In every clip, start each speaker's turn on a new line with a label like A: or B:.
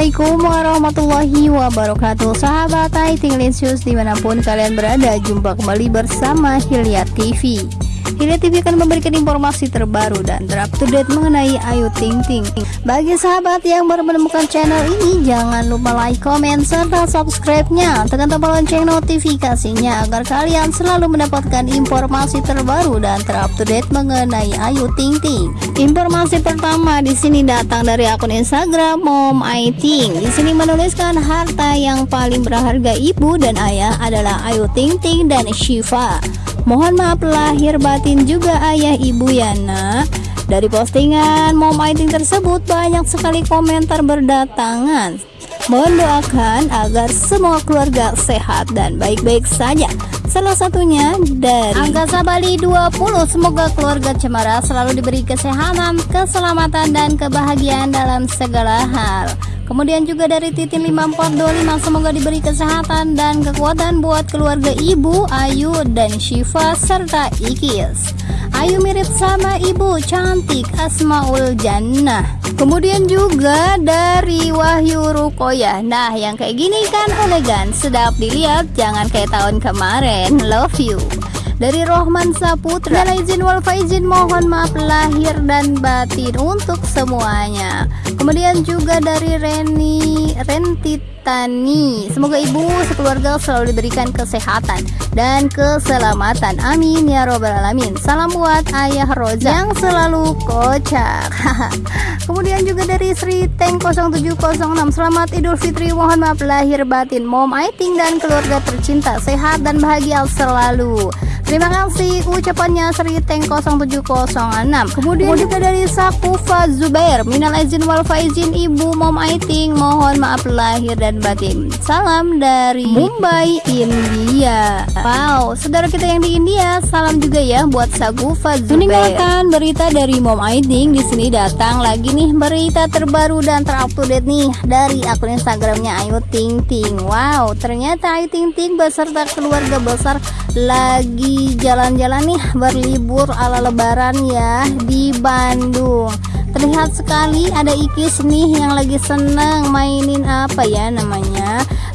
A: Assalamualaikum warahmatullahi wabarakatuh. Sahabat Linsius di mana pun kalian berada Jumpa kembali bersama Hilya TV Hilya TV akan memberikan informasi terbaru dan terupdate mengenai Ayu Ting Ting. Bagi sahabat yang baru menemukan channel ini, jangan lupa like, comment, serta subscribe-nya. Tekan tombol lonceng notifikasinya agar kalian selalu mendapatkan informasi terbaru dan terupdate mengenai Ayu Ting Ting. Informasi pertama di sini datang dari akun Instagram Mom Aiting. Di sini menuliskan harta yang paling berharga ibu dan ayah adalah Ayu Ting Ting dan Shiva. Mohon maaf lahir batin juga ayah ibu ya nak. Dari postingan Mom Aiting tersebut banyak sekali komentar berdatangan. Mohon doakan agar semua keluarga sehat dan baik-baik saja Salah satunya dari Angkasa Bali 20 Semoga keluarga Cemara selalu diberi kesehatan, keselamatan, dan kebahagiaan dalam segala hal Kemudian juga dari Titin 5425 semoga diberi kesehatan dan kekuatan buat keluarga ibu Ayu dan Syifa serta Ikis. Ayu mirip sama ibu cantik Asmaul Jannah. Kemudian juga dari Wahyu Rukoya. Nah, yang kayak gini kan elegan, sedap dilihat, jangan kayak tahun kemarin. Love you dari Rohman Saputra. Dan izin wal faizin mohon maaf lahir dan batin untuk semuanya. Kemudian juga dari Reni Rentitani semoga ibu sekeluarga selalu diberikan kesehatan dan keselamatan. Amin ya robbal alamin. Salam buat ayah Roja yang selalu kocak. Kemudian juga dari Sri Tank 0706 selamat idul fitri. Mohon maaf lahir batin. Mom Aiting dan keluarga tercinta. Sehat dan bahagia selalu Terima kasih ucapannya Sri Tank 0706 Kemudian juga dari Sakufa Zubair Minal izin wal faizin Ibu Mom Aiting Mohon maaf lahir dan batin. Salam dari Mumbai, India. Wow, saudara kita yang di India Salam juga ya buat Sakufa Zubair. Meninggalkan berita dari Mom Aiting di sini datang lagi nih berita terbaru dan terupdate nih Dari akun Instagramnya Ayu Ting Ting. Wow, ternyata Ayu Ting Ting beserta keluarga besar lagi jalan-jalan nih berlibur ala lebaran ya di Bandung. Terlihat sekali ada Ikis nih yang lagi seneng mainin apa ya namanya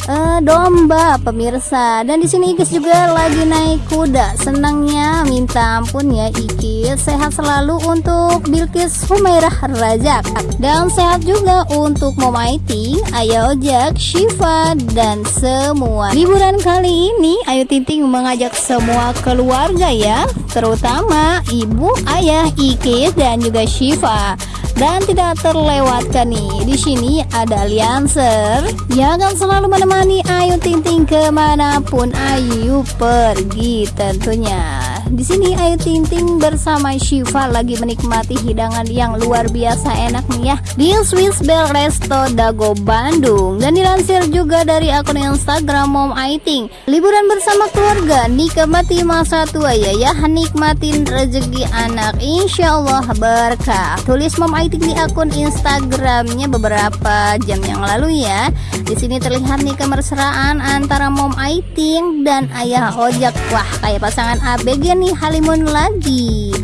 A: uh, domba pemirsa. Dan di sini Ikis juga lagi naik kuda. Senangnya minta ampun ya Ikis. Sehat selalu untuk Bilkis Humairah Rajak dan sehat juga untuk Momaiting Ayo Jack Shiva dan semua. Liburan kali ini Ayu Tinting mengajak semua keluarga ya. Terutama ibu ayah Ikis dan juga Shiva dan tidak terlewatkan nih di sini ada Lianser yang akan selalu menemani Ayu Ting Ting ke mana pun Ayu pergi tentunya di sini Ayu Ting Ting bersama Shiva lagi menikmati hidangan yang luar biasa enak nih ya. Di Swiss Bell Resto Dago Bandung. Dan dilansir juga dari akun Instagram Mom Aiting liburan bersama keluarga nikmati masa tua ya ya. Nikmatin rezeki anak Insya Allah berkah. Tulis Mom Aiting di akun Instagramnya beberapa jam yang lalu ya. Di sini terlihat nih kemesraan antara Mom Aiting dan Ayah Ojak wah kayak pasangan ABG nih Halimun lagi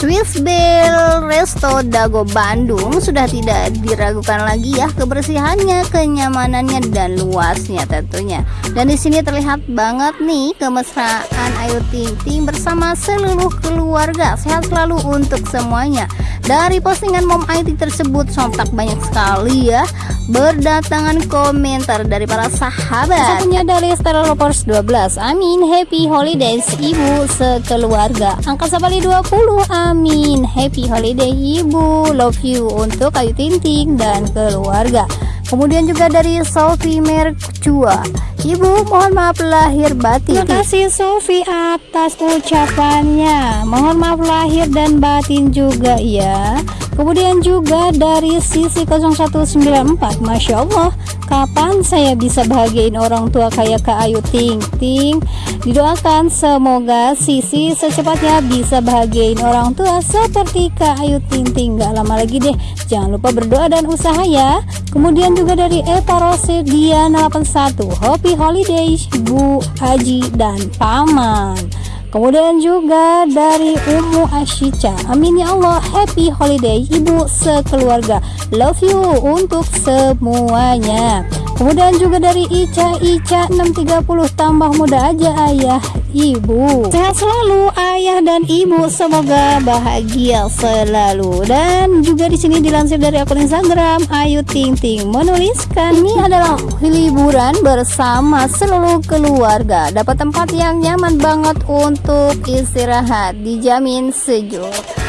A: Swiss Bell Resto Dago Bandung sudah tidak diragukan lagi ya kebersihannya, kenyamanannya dan luasnya tentunya. Dan di sini terlihat banget nih kemesraan Ayu Ting Ting bersama seluruh keluarga. Sehat selalu untuk semuanya. Dari postingan Mom IT tersebut sontak banyak sekali ya berdatangan komentar dari para sahabat. Satunya dari Stella Lovers 12. Amin, happy holidays ibu sekeluarga. Angkasa Bali 20. Amin, happy holiday ibu. Love you untuk Ayu Tinting dan keluarga. Kemudian juga dari Sophie Mercua. Ibu mohon maaf lahir batin. Terima kasih Sophie atas ucapannya. Mohon maaf lahir dan batin juga ya Kemudian juga dari sisi 0194 Masya Allah Kapan saya bisa bahagiain orang tua kayak Kak Ayu Ting Ting Didoakan semoga Sisi secepatnya bisa bahagiain orang tua seperti Kak Ayu Ting Ting Gak lama lagi deh Jangan lupa berdoa dan usaha ya. Kemudian juga dari Eva Rose Diana 81 Happy Holidays Bu Haji dan Paman kemudian juga dari Umu Ashica amin ya Allah happy holiday ibu sekeluarga. Love you untuk semuanya. Kemudian juga dari Ica Ica 630 tambah muda aja ayah ibu. Sehat selalu ayah dan ibu. Semoga bahagia selalu. Dan juga di sini dilansir dari akun Instagram Ayu Ting Ting menuliskan ini adalah liburan bersama seluruh keluarga. Dapat tempat yang nyaman banget untuk istirahat. Dijamin sejuk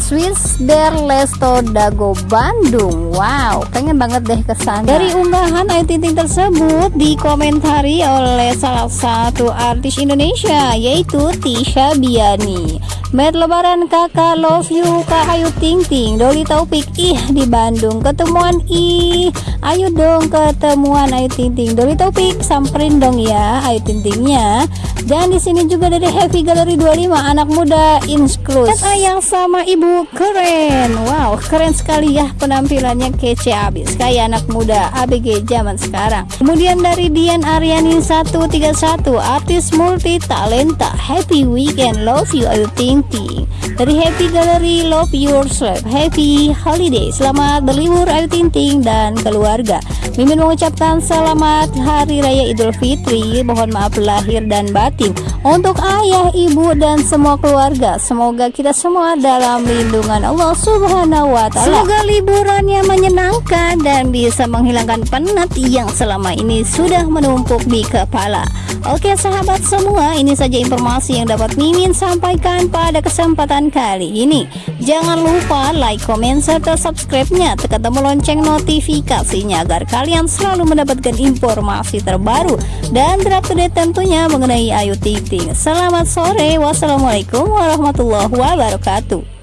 A: Swiss Berlesto Dago Bandung. Wow pengen banget deh ke sana dari unggahan Ayu Ting Ting tersebut dikomentari oleh salah satu artis Indonesia yaitu Tisha Biani. Met lebaran kakak love you kak Ayu Ting Ting. Doli Taufik ih di Bandung ketemuan ih. Ayo dong ketemuan Ayu Ting Ting. Doli Taufik samperin dong ya Ayu Ting Tingnya dan di sini juga dari Happy Gallery 25 anak muda insklus ayang sama ibu keren. Wow keren sekali ya penampilannya kece abis. Kayak anak muda ABG zaman sekarang. Kemudian dari Dian Aryani 131 artis multi talenta. Happy weekend love you Ayu Ting Ting dari Happy Gallery Love Yourself Happy Holiday selamat berlibur Ayu Ting Ting dan keluarga. Mimin mengucapkan selamat Hari Raya Idul Fitri. Mohon maaf lahir dan batin untuk ayah ibu dan semua keluarga semoga kita semua dalam lindungan Allah Subhanahu wa taala. Semoga liburannya menyenangkan dan bisa menghilangkan penat yang selama ini sudah menumpuk di kepala. Oke sahabat semua, ini saja informasi yang dapat Mimin sampaikan pada kesempatan kali ini. Jangan lupa like, comment, serta subscribe-nya, tekan tombol lonceng notifikasinya agar kalian selalu mendapatkan informasi terbaru dan terupdate tentunya mengenai Ayu Ting Ting. Selamat sore, wassalamualaikum warahmatullahi wabarakatuh.